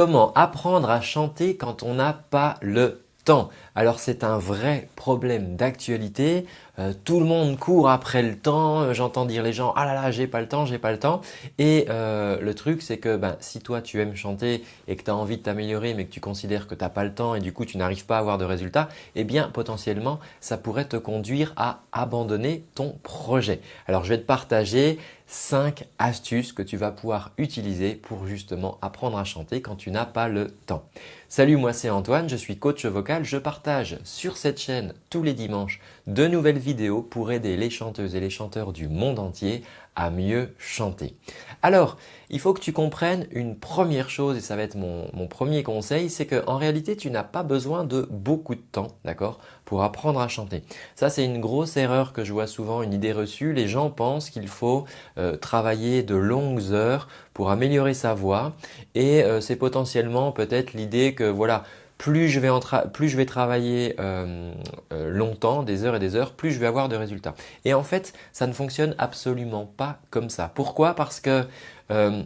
comment apprendre à chanter quand on n'a pas le temps alors c'est un vrai problème d'actualité. Euh, tout le monde court après le temps. Euh, j'entends dire les gens « Ah là là, j'ai pas le temps, j'ai pas le temps ». Et euh, le truc c'est que ben, si toi tu aimes chanter et que tu as envie de t'améliorer mais que tu considères que tu n'as pas le temps et du coup tu n'arrives pas à avoir de résultats, eh bien potentiellement ça pourrait te conduire à abandonner ton projet. Alors je vais te partager 5 astuces que tu vas pouvoir utiliser pour justement apprendre à chanter quand tu n'as pas le temps. Salut, moi c'est Antoine, je suis coach vocal, je partage sur cette chaîne tous les dimanches de nouvelles vidéos pour aider les chanteuses et les chanteurs du monde entier à mieux chanter. Alors, il faut que tu comprennes une première chose et ça va être mon, premier conseil, c'est qu'en réalité, tu n'as pas besoin de beaucoup de temps d'accord, pour apprendre à chanter. Ça, c'est une grosse erreur que je vois souvent, une idée reçue. Les gens pensent qu'il faut euh, travailler de longues heures pour améliorer sa voix et euh, c'est potentiellement peut-être l'idée que voilà, plus je vais, travailler euh, euh, longtemps, des heures et des heures, plus je vais avoir de résultats. Et en fait, ça ne fonctionne absolument pas comme ça. Pourquoi? Parce que euh,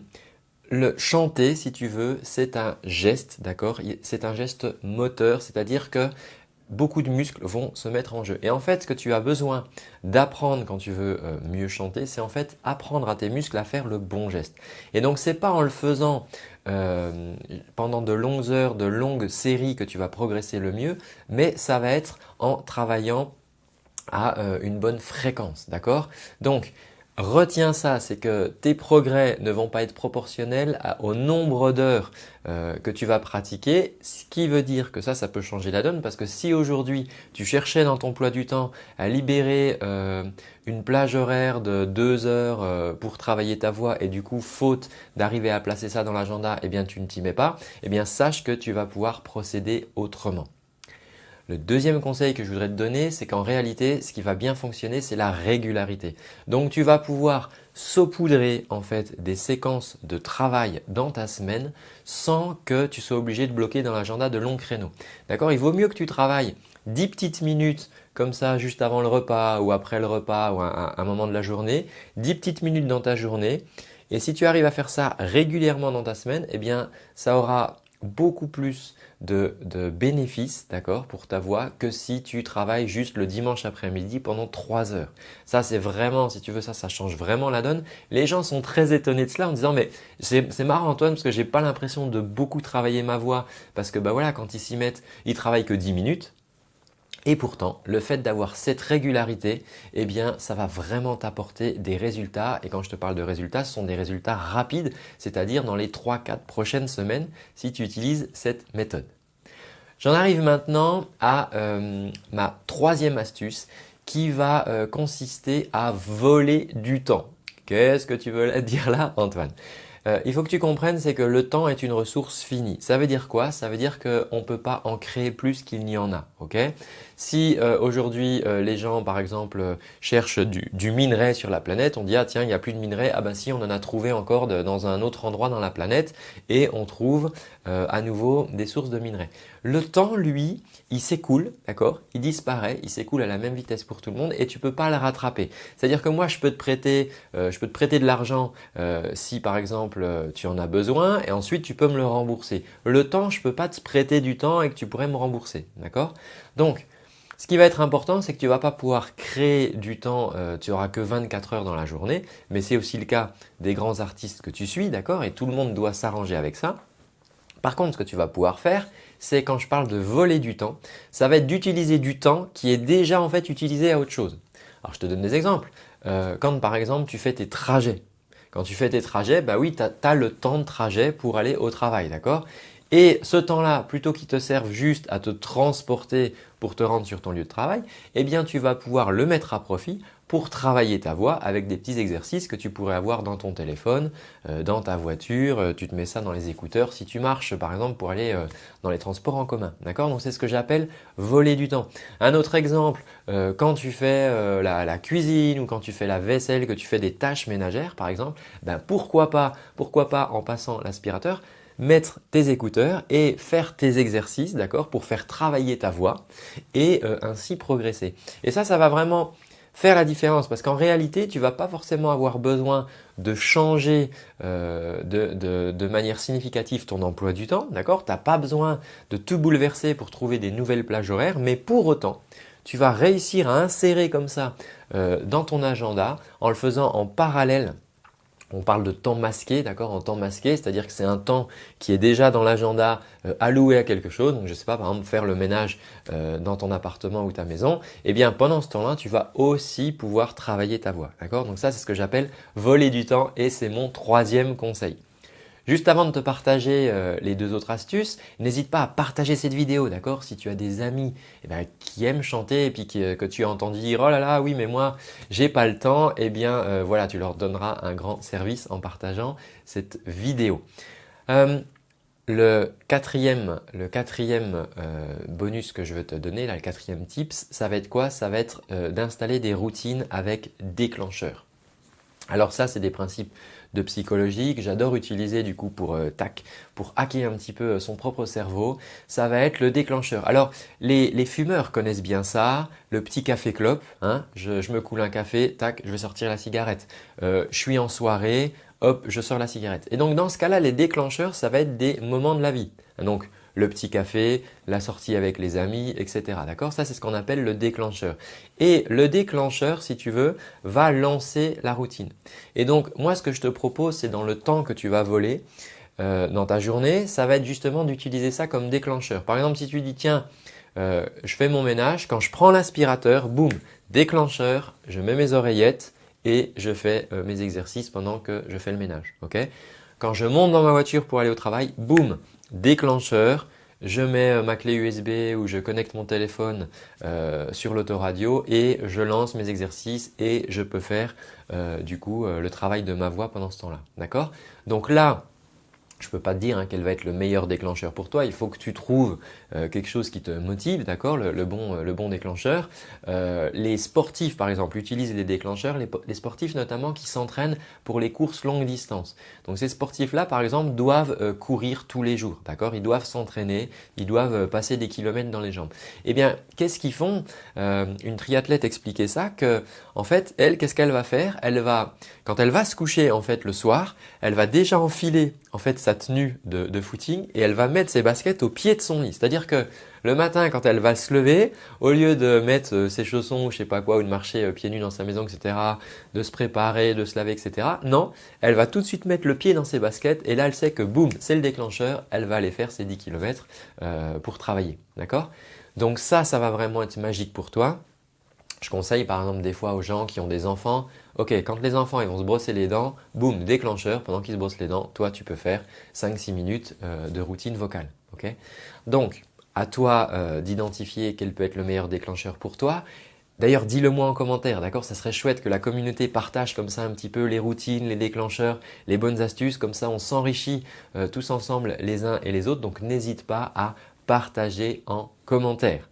le chanter, si tu veux, c'est un geste, d'accord? C'est un geste moteur, c'est-à-dire que beaucoup de muscles vont se mettre en jeu. Et en fait, ce que tu as besoin d'apprendre quand tu veux euh, mieux chanter, c'est en fait apprendre à tes muscles à faire le bon geste. Et donc, ce n'est pas en le faisant euh, pendant de longues heures, de longues séries que tu vas progresser le mieux, mais ça va être en travaillant à euh, une bonne fréquence. D'accord? Donc, Retiens ça, c'est que tes progrès ne vont pas être proportionnels au nombre d'heures euh, que tu vas pratiquer, ce qui veut dire que ça, ça peut changer la donne parce que si aujourd'hui tu cherchais dans ton emploi du temps à libérer euh, une plage horaire de deux heures euh, pour travailler ta voix et du coup faute d'arriver à placer ça dans l'agenda, eh bien tu ne t'y mets pas, eh bien sache que tu vas pouvoir procéder autrement. Le deuxième conseil que je voudrais te donner, c'est qu'en réalité, ce qui va bien fonctionner, c'est la régularité. Donc, tu vas pouvoir saupoudrer en fait des séquences de travail dans ta semaine sans que tu sois obligé de bloquer dans l'agenda de longs créneaux. D'accord? Il vaut mieux que tu travailles 10 petites minutes comme ça juste avant le repas ou après le repas ou un, un moment de la journée, 10 petites minutes dans ta journée. Et si tu arrives à faire ça régulièrement dans ta semaine, eh bien ça aura beaucoup plus de, bénéfices d'accord, pour ta voix que si tu travailles juste le dimanche après-midi pendant 3 heures. Ça, c'est vraiment, si tu veux ça, ça change vraiment la donne. Les gens sont très étonnés de cela en disant mais c'est marrant Antoine parce que j'ai pas l'impression de beaucoup travailler ma voix parce que bah voilà, quand ils s'y mettent, ils travaillent que 10 minutes et pourtant, le fait d'avoir cette régularité, eh bien, ça va vraiment t'apporter des résultats. Et quand je te parle de résultats, ce sont des résultats rapides, c'est-à-dire dans les 3-4 prochaines semaines si tu utilises cette méthode. J'en arrive maintenant à euh, ma troisième astuce qui va euh, consister à voler du temps. Qu'est-ce que tu veux dire là, Antoine? Euh, il faut que tu comprennes, c'est que le temps est une ressource finie. Ça veut dire quoi? Ça veut dire qu'on ne peut pas en créer plus qu'il n'y en a. ok? Si euh, aujourd'hui euh, les gens par exemple cherchent du, minerai sur la planète, on dit ah tiens il n'y a plus de minerai, ah ben si on en a trouvé encore dans un autre endroit dans la planète et on trouve à nouveau des sources de minerai. Le temps lui, il s'écoule, d'accord? Il disparaît, il s'écoule à la même vitesse pour tout le monde et tu peux pas le rattraper. C'est-à-dire que moi je peux te prêter, je peux te prêter de l'argent si par exemple euh, tu en as besoin et ensuite tu peux me le rembourser. Le temps, je ne peux pas te prêter du temps et que tu pourrais me rembourser. D'accord? Donc, ce qui va être important, c'est que tu ne vas pas pouvoir créer du temps, euh, tu n'auras que 24 heures dans la journée, mais c'est aussi le cas des grands artistes que tu suis, d'accord Et tout le monde doit s'arranger avec ça. Par contre, ce que tu vas pouvoir faire, c'est quand je parle de voler du temps, ça va être d'utiliser du temps qui est déjà en fait utilisé à autre chose. Alors, je te donne des exemples. Euh, quand par exemple, tu fais tes trajets, quand tu fais tes trajets, bah oui, tu as, le temps de trajet pour aller au travail, d'accord? Et ce temps-là, plutôt qu'il te serve juste à te transporter pour te rendre sur ton lieu de travail, eh bien tu vas pouvoir le mettre à profit pour travailler ta voix avec des petits exercices que tu pourrais avoir dans ton téléphone, euh, dans ta voiture, euh, tu te mets ça dans les écouteurs si tu marches par exemple pour aller euh, dans les transports en commun. D'accord? Donc c'est ce que j'appelle voler du temps. Un autre exemple, quand tu fais la, cuisine ou quand tu fais la vaisselle, que tu fais des tâches ménagères par exemple, ben pourquoi pas, pourquoi pas en passant l'aspirateur mettre tes écouteurs et faire tes exercices, d'accord, pour faire travailler ta voix et ainsi progresser. Et ça, ça va vraiment faire la différence parce qu'en réalité, tu vas pas forcément avoir besoin de changer euh, de, manière significative ton emploi du temps, d'accord Tu n'as pas besoin de tout bouleverser pour trouver des nouvelles plages horaires, mais pour autant, tu vas réussir à insérer comme ça euh, dans ton agenda en le faisant en parallèle on parle de temps masqué, d'accord En temps masqué, c'est-à-dire que c'est un temps qui est déjà dans l'agenda euh, alloué à quelque chose. Donc, je ne sais pas, par exemple, faire le ménage euh, dans ton appartement ou ta maison. Eh bien, pendant ce temps-là, tu vas aussi pouvoir travailler ta voix, d'accord? Donc ça, c'est ce que j'appelle voler du temps et c'est mon troisième conseil. Juste avant de te partager euh, les deux autres astuces, n'hésite pas à partager cette vidéo, d'accord? Si tu as des amis eh ben, qui aiment chanter et puis euh, que, tu as entendu dire « Oh là là, oui mais moi, j'ai pas le temps », eh bien euh, voilà, tu leur donneras un grand service en partageant cette vidéo. le quatrième, le quatrième bonus que je veux te donner, là, le quatrième tips, ça va être quoi? Ça va être d'installer des routines avec déclencheur. Alors ça, c'est des principes de psychologie que j'adore utiliser du coup pour euh, tac, pour hacker un petit peu euh, son propre cerveau. Ça va être le déclencheur. Alors les, fumeurs connaissent bien ça, le petit café clope. Hein, je, me coule un café, tac, je vais sortir la cigarette. Euh, je suis en soirée, hop, je sors la cigarette. Et donc dans ce cas-là, les déclencheurs, ça va être des moments de la vie. Donc le petit café, la sortie avec les amis, etc. D'accord? Ça, c'est ce qu'on appelle le déclencheur. Et le déclencheur, si tu veux, va lancer la routine. Et donc, moi, ce que je te propose, c'est dans le temps que tu vas voler euh, dans ta journée, ça va être justement d'utiliser ça comme déclencheur. Par exemple, si tu dis, tiens, euh, je fais mon ménage, quand je prends l'aspirateur, boum, déclencheur, je mets mes oreillettes et je fais euh, mes exercices pendant que je fais le ménage. ok? Quand je monte dans ma voiture pour aller au travail, boum, déclencheur, je mets euh, ma clé USB ou je connecte mon téléphone euh, sur l'autoradio et je lance mes exercices et je peux faire euh, du coup le travail de ma voix pendant ce temps-là. D'accord? Donc là, je peux pas te dire hein, quel va être le meilleur déclencheur pour toi. Il faut que tu trouves euh, quelque chose qui te motive, d'accord le, bon, le bon déclencheur. Euh, les sportifs, par exemple, utilisent les déclencheurs. Les, sportifs, notamment, qui s'entraînent pour les courses longue distance. Donc, ces sportifs-là, par exemple, doivent euh, courir tous les jours, d'accord Ils doivent s'entraîner, ils doivent passer des kilomètres dans les jambes. Eh bien, qu'est-ce qu'ils font? Une triathlète expliquait ça que, en fait, elle, qu'est-ce qu'elle va faire? Elle va, quand elle va se coucher, en fait, le soir, elle va déjà enfiler, en fait, sa tenue de, footing et elle va mettre ses baskets au pied de son lit. C'est-à-dire que le matin, quand elle va se lever, au lieu de mettre euh, ses chaussons ou je sais pas quoi, ou de marcher euh, pieds nus dans sa maison, etc., de se préparer, de se laver, etc., non, elle va tout de suite mettre le pied dans ses baskets et là, elle sait que boum, c'est le déclencheur, elle va aller faire ses 10 km euh, pour travailler. D'accord? Donc ça, ça va vraiment être magique pour toi. Je conseille par exemple des fois aux gens qui ont des enfants, ok, quand les enfants ils vont se brosser les dents, boum, déclencheur, pendant qu'ils se brossent les dents, toi tu peux faire 5-6 minutes euh, de routine vocale. Donc, à toi euh, d'identifier quel peut être le meilleur déclencheur pour toi. D'ailleurs, dis-le moi en commentaire, d'accord? Ça serait chouette que la communauté partage comme ça un petit peu les routines, les déclencheurs, les bonnes astuces. Comme ça, on s'enrichit euh, tous ensemble les uns et les autres. Donc, n'hésite pas à partager en commentaire.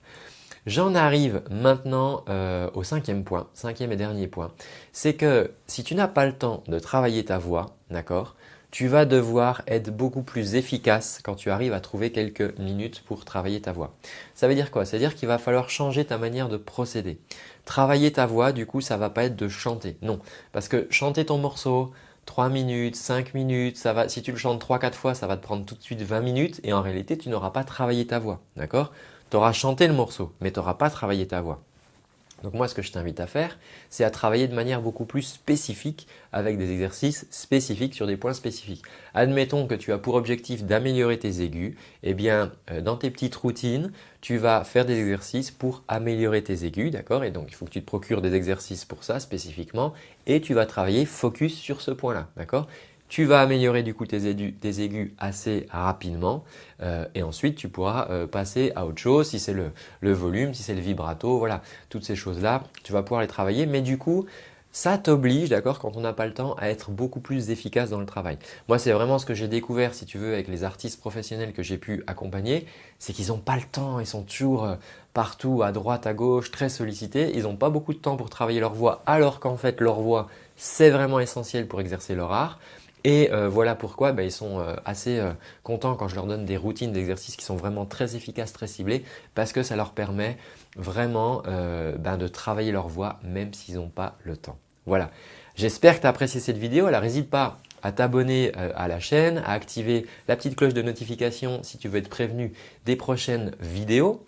J'en arrive maintenant euh, au cinquième point, cinquième et dernier point. C'est que si tu n'as pas le temps de travailler ta voix, d'accord, tu vas devoir être beaucoup plus efficace quand tu arrives à trouver quelques minutes pour travailler ta voix. Ça veut dire quoi? Ça veut dire qu'il va falloir changer ta manière de procéder. Travailler ta voix, du coup, ça va pas être de chanter. Non, parce que chanter ton morceau, 3 minutes, 5 minutes, ça va, si tu le chantes 3-4 fois, ça va te prendre tout de suite 20 minutes et en réalité, tu n'auras pas travaillé ta voix. D'accord? Tu auras chanté le morceau, mais tu n'auras pas travaillé ta voix. Donc moi, ce que je t'invite à faire, c'est à travailler de manière beaucoup plus spécifique avec des exercices spécifiques sur des points spécifiques. Admettons que tu as pour objectif d'améliorer tes aigus. Eh bien, euh, dans tes petites routines, tu vas faire des exercices pour améliorer tes aigus, d'accord? Et donc, il faut que tu te procures des exercices pour ça spécifiquement et tu vas travailler focus sur ce point-là, d'accord? Tu vas améliorer du coup tes, aigus, assez rapidement euh, et ensuite tu pourras euh, passer à autre chose si c'est le, volume, si c'est le vibrato, voilà, toutes ces choses-là, tu vas pouvoir les travailler. Mais du coup, ça t'oblige, d'accord, quand on n'a pas le temps, à être beaucoup plus efficace dans le travail. Moi, c'est vraiment ce que j'ai découvert, si tu veux, avec les artistes professionnels que j'ai pu accompagner, c'est qu'ils n'ont pas le temps, ils sont toujours euh, partout, à droite, à gauche, très sollicités. Ils n'ont pas beaucoup de temps pour travailler leur voix, alors qu'en fait, leur voix, c'est vraiment essentiel pour exercer leur art. Et euh, voilà pourquoi bah, ils sont euh, assez euh, contents quand je leur donne des routines d'exercices qui sont vraiment très efficaces, très ciblées parce que ça leur permet vraiment ben, de travailler leur voix même s'ils n'ont pas le temps. Voilà, j'espère que tu as apprécié cette vidéo. Alors n'hésite pas à t'abonner à la chaîne, à activer la petite cloche de notification si tu veux être prévenu des prochaines vidéos.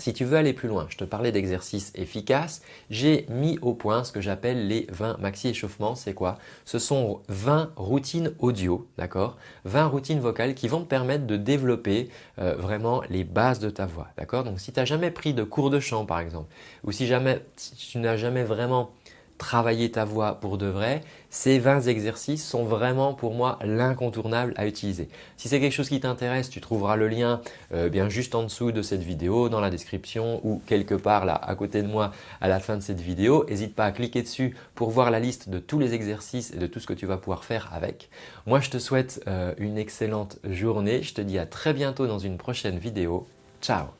Si tu veux aller plus loin, je te parlais d'exercices efficaces, j'ai mis au point ce que j'appelle les 20 maxi échauffements. C'est quoi? Ce sont 20 routines audio, d'accord? 20 routines vocales qui vont te permettre de développer euh, vraiment les bases de ta voix, d'accord? Donc si tu n'as jamais pris de cours de chant par exemple, ou si, jamais, si tu n'as jamais vraiment travailler ta voix pour de vrai, ces 20 exercices sont vraiment pour moi l'incontournable à utiliser. Si c'est quelque chose qui t'intéresse, tu trouveras le lien euh, bien juste en dessous de cette vidéo, dans la description ou quelque part là à côté de moi à la fin de cette vidéo. N'hésite pas à cliquer dessus pour voir la liste de tous les exercices et de tout ce que tu vas pouvoir faire avec. Moi, je te souhaite euh, une excellente journée. Je te dis à très bientôt dans une prochaine vidéo. Ciao